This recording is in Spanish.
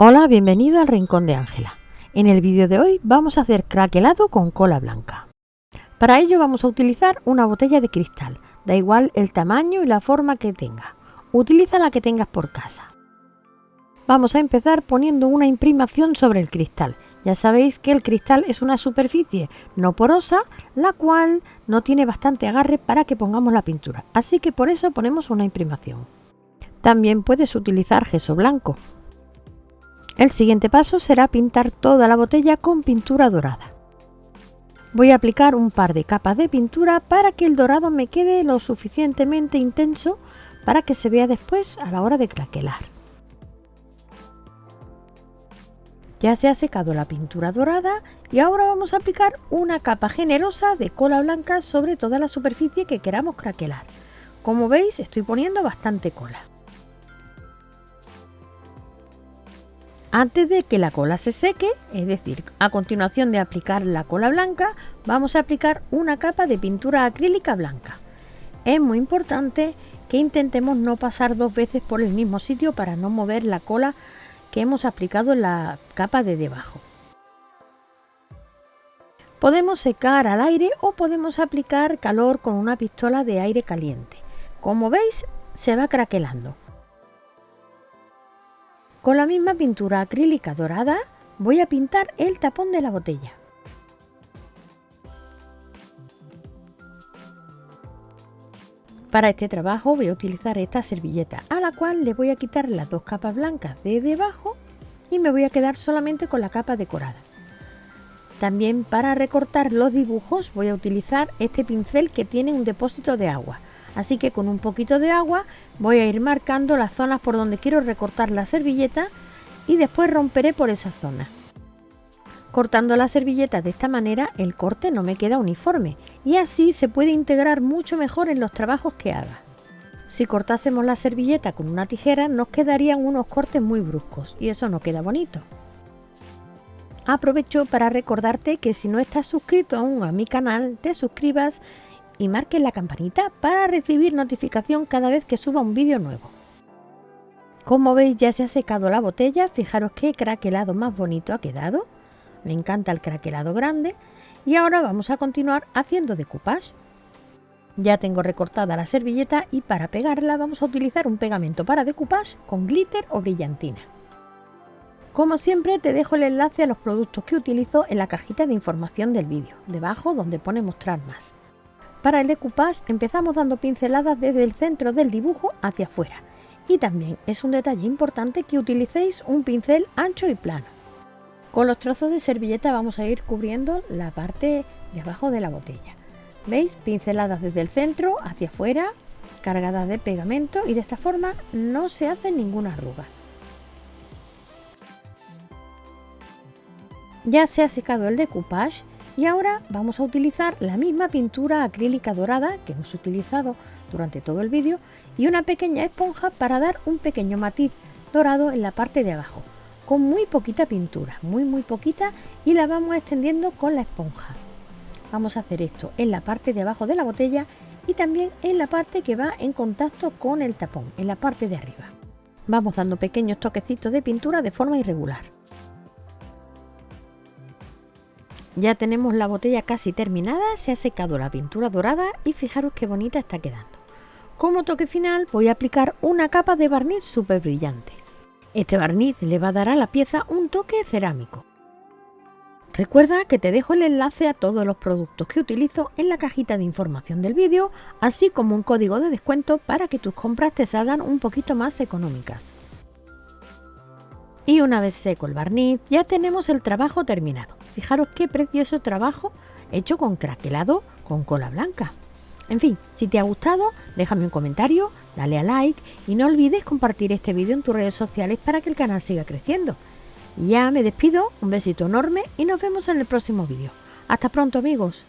Hola, bienvenido al Rincón de Ángela. En el vídeo de hoy vamos a hacer craquelado con cola blanca. Para ello vamos a utilizar una botella de cristal, da igual el tamaño y la forma que tenga. Utiliza la que tengas por casa. Vamos a empezar poniendo una imprimación sobre el cristal. Ya sabéis que el cristal es una superficie no porosa, la cual no tiene bastante agarre para que pongamos la pintura, así que por eso ponemos una imprimación. También puedes utilizar gesso blanco, el siguiente paso será pintar toda la botella con pintura dorada. Voy a aplicar un par de capas de pintura para que el dorado me quede lo suficientemente intenso para que se vea después a la hora de craquelar. Ya se ha secado la pintura dorada y ahora vamos a aplicar una capa generosa de cola blanca sobre toda la superficie que queramos craquelar. Como veis estoy poniendo bastante cola. Antes de que la cola se seque, es decir, a continuación de aplicar la cola blanca, vamos a aplicar una capa de pintura acrílica blanca. Es muy importante que intentemos no pasar dos veces por el mismo sitio para no mover la cola que hemos aplicado en la capa de debajo. Podemos secar al aire o podemos aplicar calor con una pistola de aire caliente. Como veis, se va craquelando. Con la misma pintura acrílica dorada voy a pintar el tapón de la botella. Para este trabajo voy a utilizar esta servilleta a la cual le voy a quitar las dos capas blancas de debajo y me voy a quedar solamente con la capa decorada. También para recortar los dibujos voy a utilizar este pincel que tiene un depósito de agua. Así que con un poquito de agua voy a ir marcando las zonas por donde quiero recortar la servilleta y después romperé por esa zona. Cortando la servilleta de esta manera el corte no me queda uniforme y así se puede integrar mucho mejor en los trabajos que haga. Si cortásemos la servilleta con una tijera nos quedarían unos cortes muy bruscos y eso no queda bonito. Aprovecho para recordarte que si no estás suscrito aún a mi canal te suscribas y marquen la campanita para recibir notificación cada vez que suba un vídeo nuevo. Como veis ya se ha secado la botella, fijaros qué craquelado más bonito ha quedado. Me encanta el craquelado grande y ahora vamos a continuar haciendo decoupage. Ya tengo recortada la servilleta y para pegarla vamos a utilizar un pegamento para decoupage con glitter o brillantina. Como siempre te dejo el enlace a los productos que utilizo en la cajita de información del vídeo, debajo donde pone mostrar más. Para el decoupage empezamos dando pinceladas desde el centro del dibujo hacia afuera y también es un detalle importante que utilicéis un pincel ancho y plano. Con los trozos de servilleta vamos a ir cubriendo la parte de abajo de la botella. ¿Veis? Pinceladas desde el centro hacia afuera, cargadas de pegamento y de esta forma no se hace ninguna arruga. Ya se ha secado el decoupage y ahora vamos a utilizar la misma pintura acrílica dorada que hemos utilizado durante todo el vídeo y una pequeña esponja para dar un pequeño matiz dorado en la parte de abajo con muy poquita pintura, muy muy poquita y la vamos extendiendo con la esponja. Vamos a hacer esto en la parte de abajo de la botella y también en la parte que va en contacto con el tapón, en la parte de arriba. Vamos dando pequeños toquecitos de pintura de forma irregular. Ya tenemos la botella casi terminada, se ha secado la pintura dorada y fijaros qué bonita está quedando. Como toque final voy a aplicar una capa de barniz súper brillante. Este barniz le va a dar a la pieza un toque cerámico. Recuerda que te dejo el enlace a todos los productos que utilizo en la cajita de información del vídeo, así como un código de descuento para que tus compras te salgan un poquito más económicas. Y una vez seco el barniz, ya tenemos el trabajo terminado. Fijaros qué precioso trabajo hecho con craquelado con cola blanca. En fin, si te ha gustado, déjame un comentario, dale a like y no olvides compartir este vídeo en tus redes sociales para que el canal siga creciendo. Ya me despido, un besito enorme y nos vemos en el próximo vídeo. Hasta pronto amigos.